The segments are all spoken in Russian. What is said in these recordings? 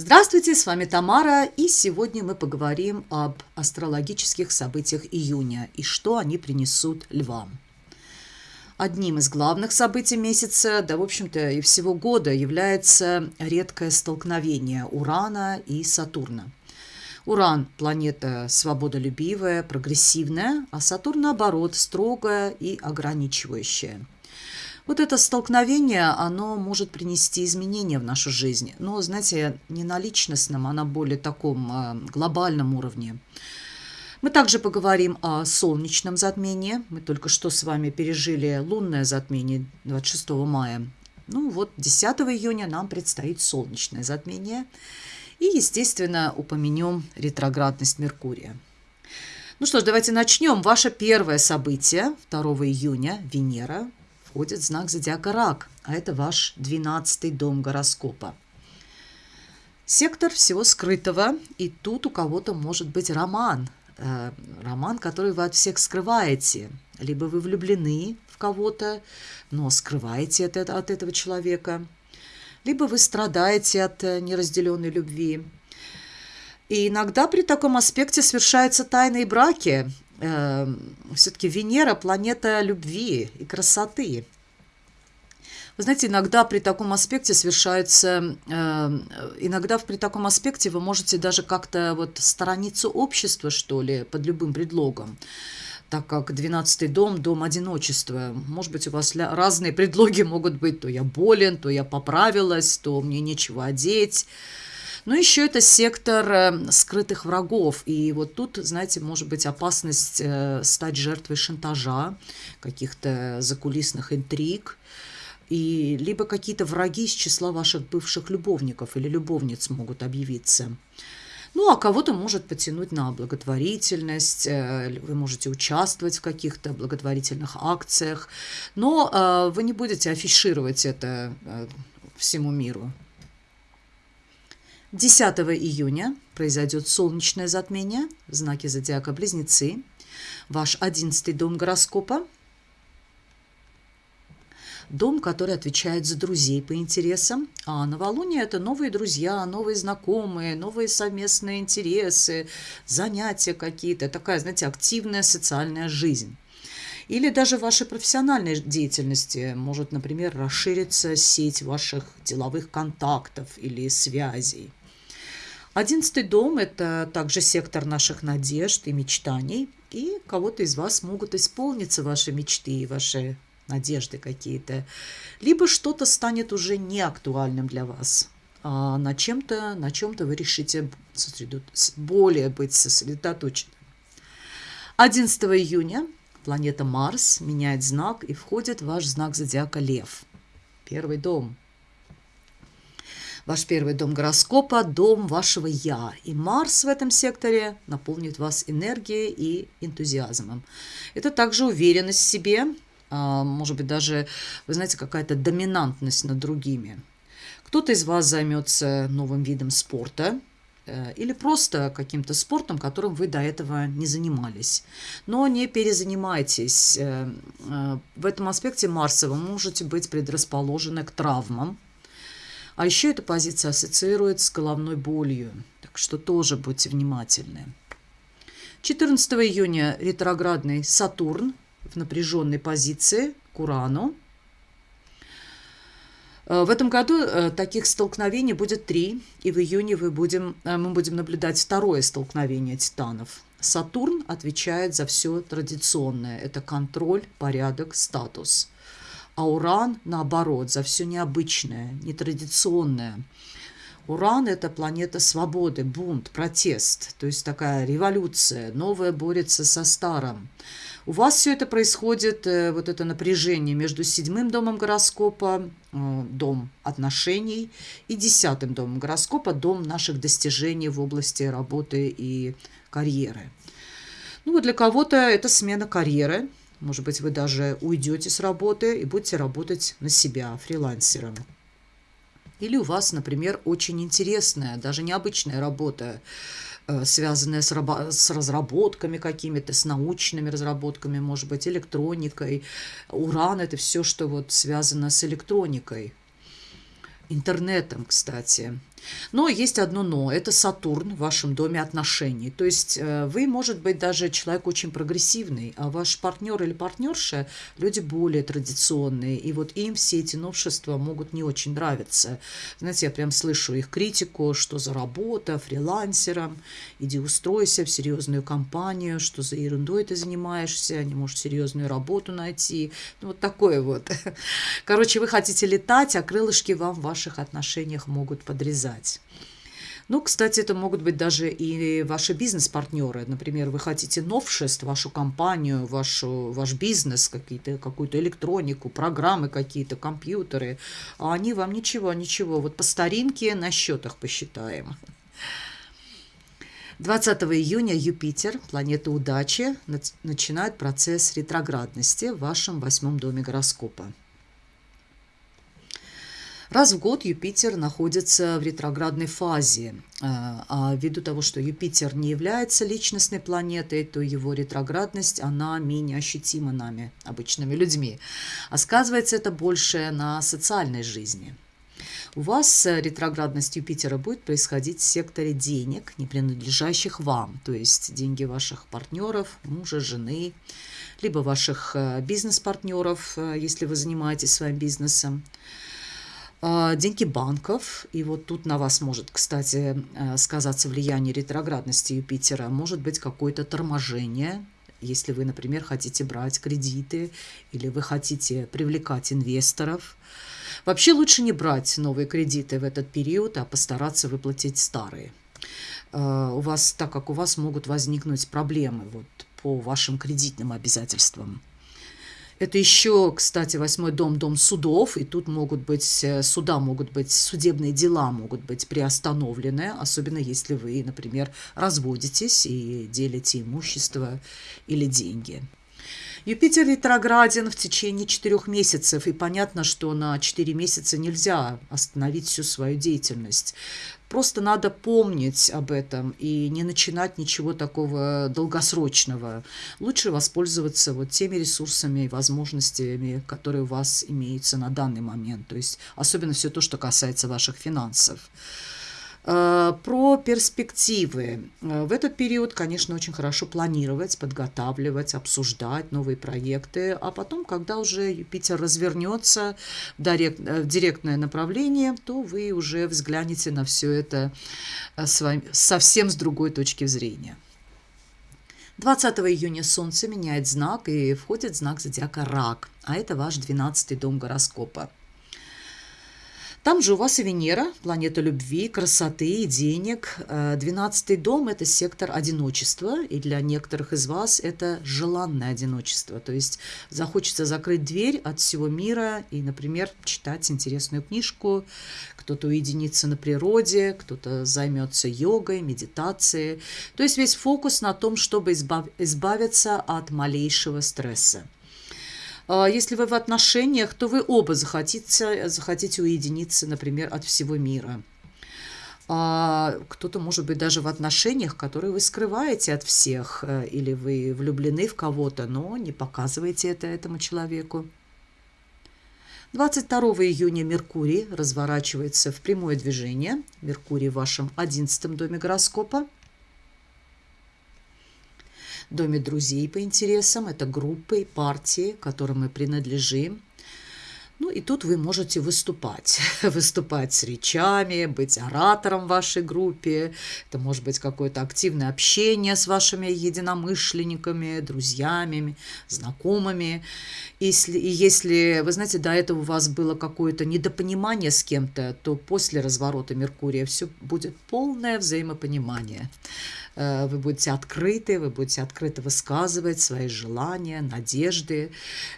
Здравствуйте, с вами Тамара, и сегодня мы поговорим об астрологических событиях июня и что они принесут львам. Одним из главных событий месяца, да, в общем-то, и всего года является редкое столкновение Урана и Сатурна. Уран – планета свободолюбивая, прогрессивная, а Сатурн, наоборот, строгая и ограничивающая – вот это столкновение, оно может принести изменения в нашу жизнь. Но, знаете, не на личностном, а на более таком э, глобальном уровне. Мы также поговорим о солнечном затмении. Мы только что с вами пережили лунное затмение 26 мая. Ну вот 10 июня нам предстоит солнечное затмение. И, естественно, упомянем ретроградность Меркурия. Ну что ж, давайте начнем. Ваше первое событие 2 июня – Венера входит знак зодиака Рак, а это ваш 12 дом гороскопа. Сектор всего скрытого, и тут у кого-то может быть роман. Э, роман, который вы от всех скрываете. Либо вы влюблены в кого-то, но скрываете это от этого человека. Либо вы страдаете от э, неразделенной любви. И иногда при таком аспекте совершаются тайные браки, все-таки Венера – планета любви и красоты. Вы знаете, иногда при таком аспекте совершается, э, иногда при таком аспекте вы можете даже как-то вот сторониться общества, что ли, под любым предлогом так как 12 дом – дом одиночества. Может быть, у вас разные предлоги могут быть. То я болен, то я поправилась, то мне нечего одеть. Но еще это сектор э, скрытых врагов. И вот тут, знаете, может быть опасность э, стать жертвой шантажа, каких-то закулисных интриг. И либо какие-то враги из числа ваших бывших любовников или любовниц могут объявиться. Ну, а кого-то может потянуть на благотворительность, э, вы можете участвовать в каких-то благотворительных акциях, но вы не будете афишировать это всему миру. 10 июня произойдет солнечное затмение в знаке зодиака Близнецы. Ваш 11 дом гороскопа. Дом, который отвечает за друзей по интересам. А новолуние – это новые друзья, новые знакомые, новые совместные интересы, занятия какие-то. Такая, знаете, активная социальная жизнь. Или даже в вашей профессиональной деятельности может, например, расшириться сеть ваших деловых контактов или связей. Одиннадцатый дом – это также сектор наших надежд и мечтаний. И кого-то из вас могут исполниться ваши мечты и ваши надежды какие-то. Либо что-то станет уже неактуальным для вас. А на чем-то, на чем-то вы решите более быть сосредоточенным. 11 июня планета Марс меняет знак и входит в ваш знак зодиака Лев. Первый дом – Ваш первый дом гороскопа – дом вашего «я». И Марс в этом секторе наполнит вас энергией и энтузиазмом. Это также уверенность в себе, а, может быть, даже, вы знаете, какая-то доминантность над другими. Кто-то из вас займется новым видом спорта, э, или просто каким-то спортом, которым вы до этого не занимались. Но не перезанимайтесь. Э, э, в этом аспекте Марса вы можете быть предрасположены к травмам, а еще эта позиция ассоциируется с головной болью, так что тоже будьте внимательны. 14 июня ретроградный Сатурн в напряженной позиции к Урану. Э, в этом году э, таких столкновений будет три, и в июне вы будем, э, мы будем наблюдать второе столкновение титанов. Сатурн отвечает за все традиционное. Это контроль, порядок, статус а Уран, наоборот, за все необычное, нетрадиционное. Уран – это планета свободы, бунт, протест, то есть такая революция, новое борется со старым. У вас все это происходит, э, вот это напряжение между седьмым домом гороскопа, э, дом отношений, и десятым домом гороскопа, дом наших достижений в области работы и карьеры. Ну, вот для кого-то это смена карьеры, может быть, вы даже уйдете с работы и будете работать на себя фрилансером. Или у вас, например, очень интересная, даже необычная работа, э, связанная с, с разработками какими-то, с научными разработками, может быть, электроникой. Уран – это все, что вот связано с электроникой. Интернетом, кстати. Но есть одно но. Это Сатурн в вашем доме отношений. То есть э, вы, может быть, даже человек очень прогрессивный, а ваш партнер или партнерша – люди более традиционные. И вот им все эти новшества могут не очень нравиться. Знаете, я прям слышу их критику, что за работа, фрилансером, иди устройся в серьезную компанию, что за ерундой ты занимаешься, не можешь серьезную работу найти. Ну, вот такое вот. Короче, вы хотите летать, а крылышки вам в ваших отношениях могут подрезать писать. Ну, кстати, это могут быть даже и ваши бизнес-партнеры. Например, вы хотите новшеств, вашу компанию, вашу, ваш бизнес, какие-то, какую-то электронику, программы какие-то, компьютеры. А они вам ничего, ничего. Вот по старинке на счетах посчитаем. 20 июня Юпитер, планета удачи, начинает процесс ретроградности в вашем восьмом доме гороскопа. Раз в год Юпитер находится в ретроградной фазе. А, а ввиду того, что Юпитер не является личностной планетой, то его ретроградность, она менее ощутима нами, обычными людьми. А сказывается это больше на социальной жизни. У вас ретроградность Юпитера будет происходить в секторе денег, не принадлежащих вам, то есть деньги ваших партнеров, мужа, жены, либо ваших э, бизнес-партнеров, э, если вы занимаетесь своим бизнесом. А, деньги банков, и вот тут на вас может, кстати, э, сказаться влияние ретроградности Юпитера, может быть какое-то торможение, если вы, например, хотите брать кредиты или вы хотите привлекать инвесторов. Вообще лучше не брать новые кредиты в этот период, а постараться выплатить старые. А, у вас, так как у вас могут возникнуть проблемы вот, по вашим кредитным обязательствам. Это еще, кстати, восьмой дом, дом судов, и тут могут быть, э, суда могут быть, судебные дела могут быть приостановлены, особенно если вы, например, разводитесь и делите имущество или деньги. Юпитер ретрограден в течение четырех месяцев, и понятно, что на четыре месяца нельзя остановить всю свою деятельность. Просто надо помнить об этом и не начинать ничего такого долгосрочного. Лучше воспользоваться вот теми ресурсами и возможностями, которые у вас имеются на данный момент. То есть особенно все то, что касается ваших финансов. Э, про перспективы. Э, в этот период, конечно, очень хорошо планировать, подготавливать, обсуждать новые проекты, а потом, когда уже Юпитер развернется в, директ, э, в директное направление, то вы уже взглянете на все это с вами, совсем с другой точки зрения. 20 июня Солнце меняет знак и входит в знак зодиака Рак, а это ваш 12 дом гороскопа. Там же у вас и Венера, планета любви, красоты и денег. Э, двенадцатый дом – это сектор одиночества, и для некоторых из вас это желанное одиночество. То есть захочется закрыть дверь от всего мира и, например, читать интересную книжку, кто-то уединится на природе, кто-то займется йогой, медитацией. То есть весь фокус на том, чтобы избавиться от малейшего стресса. А, если вы в отношениях, то вы оба захотите, захотите уединиться, например, от всего мира. А кто-то, может быть, даже в отношениях, которые вы скрываете от всех, э, или вы влюблены в кого-то, но не показываете это этому человеку. 22 июня Меркурий разворачивается в прямое движение. Меркурий в вашем 11 доме гороскопа доме друзей по интересам. Это группы партии, которым мы принадлежим. Ну и тут вы можете выступать. выступать с речами, быть оратором в вашей группе. Это может быть какое-то активное общение с вашими единомышленниками, друзьями, знакомыми. Если, и если, вы знаете, до этого у вас было какое-то недопонимание с кем-то, то после разворота Меркурия все будет полное взаимопонимание. Э, вы будете открыты, вы будете открыто высказывать свои желания, надежды.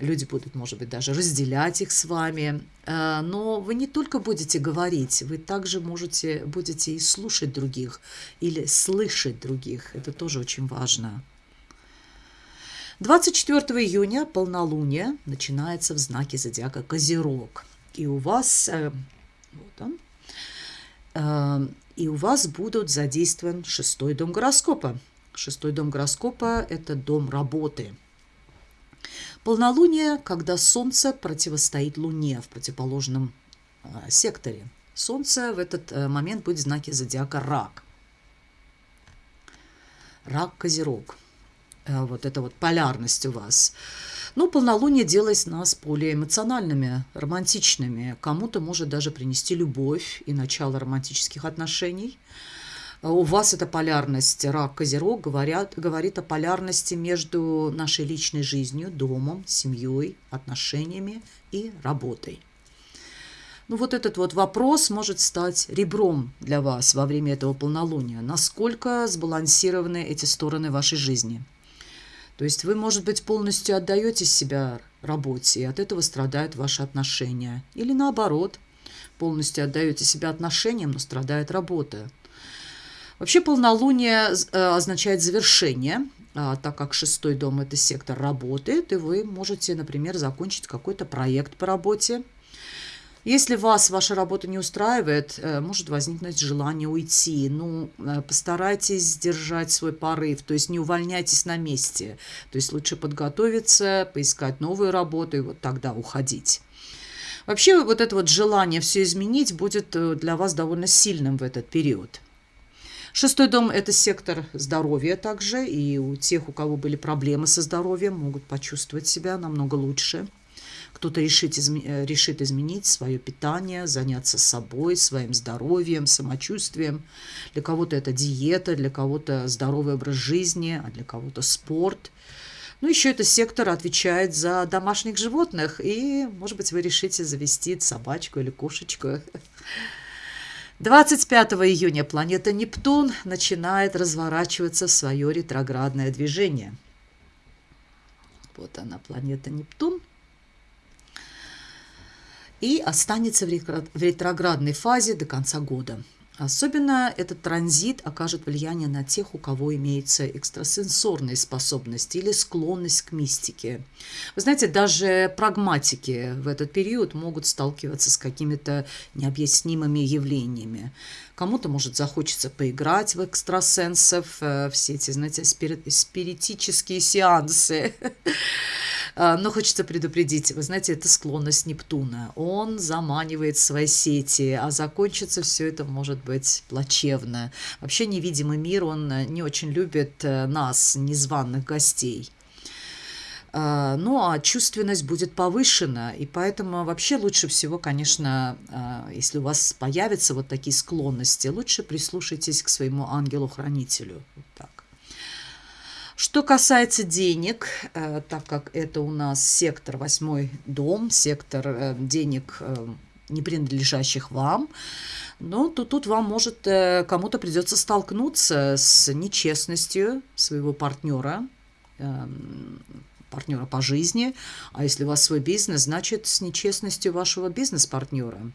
Люди будут, может быть, даже разделять их с вами. Э, но вы не только будете говорить, вы также можете, будете и слушать других или слышать других. Это тоже очень важно. 24 июня полнолуние начинается в знаке зодиака Козерог. И у вас, э, вот он, и у вас будут задействован шестой дом гороскопа. Шестой дом гороскопа – это дом работы. Полнолуние, когда Солнце противостоит Луне в противоположном а, секторе. Солнце в этот э, момент будет в знаке зодиака Рак. Рак-Козерог. Э, вот это вот полярность у вас. Ну, полнолуние делает нас более эмоциональными, романтичными. Кому-то может даже принести любовь и начало романтических отношений. А у вас эта полярность рак-козерог говорят, говорит о полярности между нашей личной жизнью, домом, семьей, отношениями и работой. Ну вот этот вот вопрос может стать ребром для вас во время этого полнолуния. Насколько сбалансированы эти стороны вашей жизни? То есть вы, может быть, полностью отдаете себя работе, и от этого страдают ваши отношения. Или наоборот, полностью отдаете себя отношениям, но страдает работа. Вообще полнолуние э, означает завершение, а, так как шестой дом – это сектор работает, и вы можете, например, закончить какой-то проект по работе. Если вас ваша работа не устраивает, э, может возникнуть желание уйти. Ну, э, постарайтесь сдержать свой порыв, то есть не увольняйтесь на месте. То есть лучше подготовиться, поискать новую работу и вот тогда уходить. Вообще вот это вот желание все изменить будет для вас довольно сильным в этот период. Шестой дом – это сектор здоровья также, и у тех, у кого были проблемы со здоровьем, могут почувствовать себя намного лучше. Кто-то решит, изме э, решит изменить свое питание, заняться собой, своим здоровьем, самочувствием. Для кого-то это диета, для кого-то здоровый образ жизни, а для кого-то спорт. Ну, еще это сектор отвечает за домашних животных, и, может быть, вы решите завести собачку или кошечку. 25 июня планета Нептун начинает разворачиваться в свое ретроградное движение. Вот она, планета Нептун. И останется в ретроградной фазе до конца года. Особенно этот транзит окажет влияние на тех, у кого имеются экстрасенсорные способности или склонность к мистике. Вы знаете, даже прагматики в этот период могут сталкиваться с какими-то необъяснимыми явлениями. Кому-то, может, захочется поиграть в экстрасенсов, э, все эти, знаете, спиритические сеансы. А, но хочется предупредить, вы знаете, это склонность Нептуна. Он заманивает свои сети, а закончится все это может быть плачевно. Вообще невидимый мир, он не очень любит э, нас, незваных гостей. А, ну, а чувственность будет повышена, и поэтому вообще лучше всего, конечно, а, если у вас появятся вот такие склонности, лучше прислушайтесь к своему ангелу-хранителю. Вот так. Что касается денег, э, так как это у нас сектор, восьмой дом, сектор э, денег, э, не принадлежащих вам, ну, то тут вам может, кому-то придется столкнуться с нечестностью своего партнера, партнера по жизни, а если у вас свой бизнес, значит, с нечестностью вашего бизнес-партнера.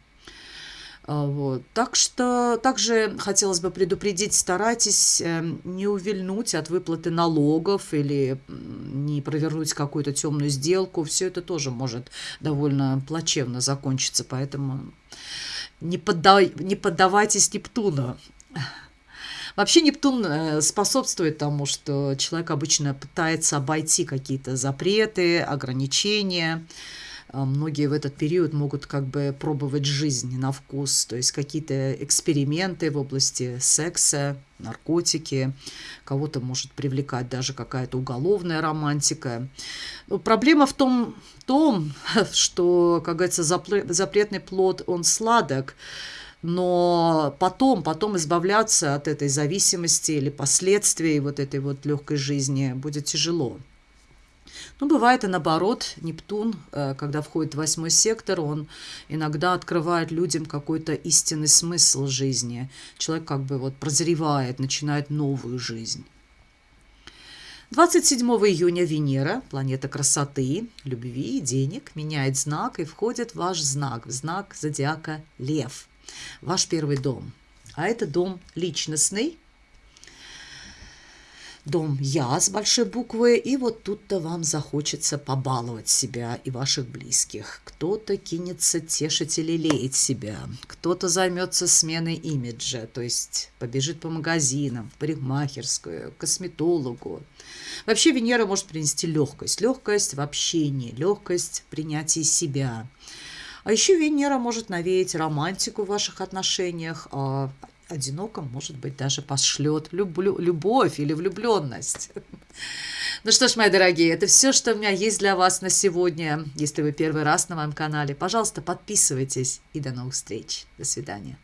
А, вот. Так что также хотелось бы предупредить, старайтесь эм, не увильнуть от выплаты налогов или не провернуть какую-то темную сделку. Все это тоже может довольно плачевно закончиться, поэтому не, поддай, не поддавайтесь Нептуну. Вообще Нептун э, способствует тому, что человек обычно пытается обойти какие-то запреты, ограничения, многие в этот период могут как бы пробовать жизнь на вкус, то есть какие-то эксперименты в области секса, наркотики, кого-то может привлекать даже какая-то уголовная романтика. Но проблема в том, том, что, как говорится, запретный плод, он сладок, но потом, потом избавляться от этой зависимости или последствий вот этой вот легкой жизни будет тяжело. Ну, бывает и наоборот, Нептун, э, когда входит в восьмой сектор, он иногда открывает людям какой-то истинный смысл жизни. Человек как бы вот прозревает, начинает новую жизнь. 27 июня Венера, планета красоты, любви денег, меняет знак и входит в ваш знак, в знак зодиака Лев, ваш первый дом. А это дом личностный, дом «Я» с большой буквы, и вот тут-то вам захочется побаловать себя и ваших близких. Кто-то кинется тешить или леять себя, кто-то займется сменой имиджа, то есть побежит по магазинам, в парикмахерскую, косметологу. Вообще Венера может принести легкость, легкость в общении, легкость в принятии себя. А еще Венера может навеять романтику в ваших отношениях, а одиноком, может быть, даже пошлет люблю, любовь или влюбленность. Ну что ж, мои дорогие, это все, что у меня есть для вас на сегодня. Если вы первый раз на моем канале, пожалуйста, подписывайтесь и до новых встреч. До свидания.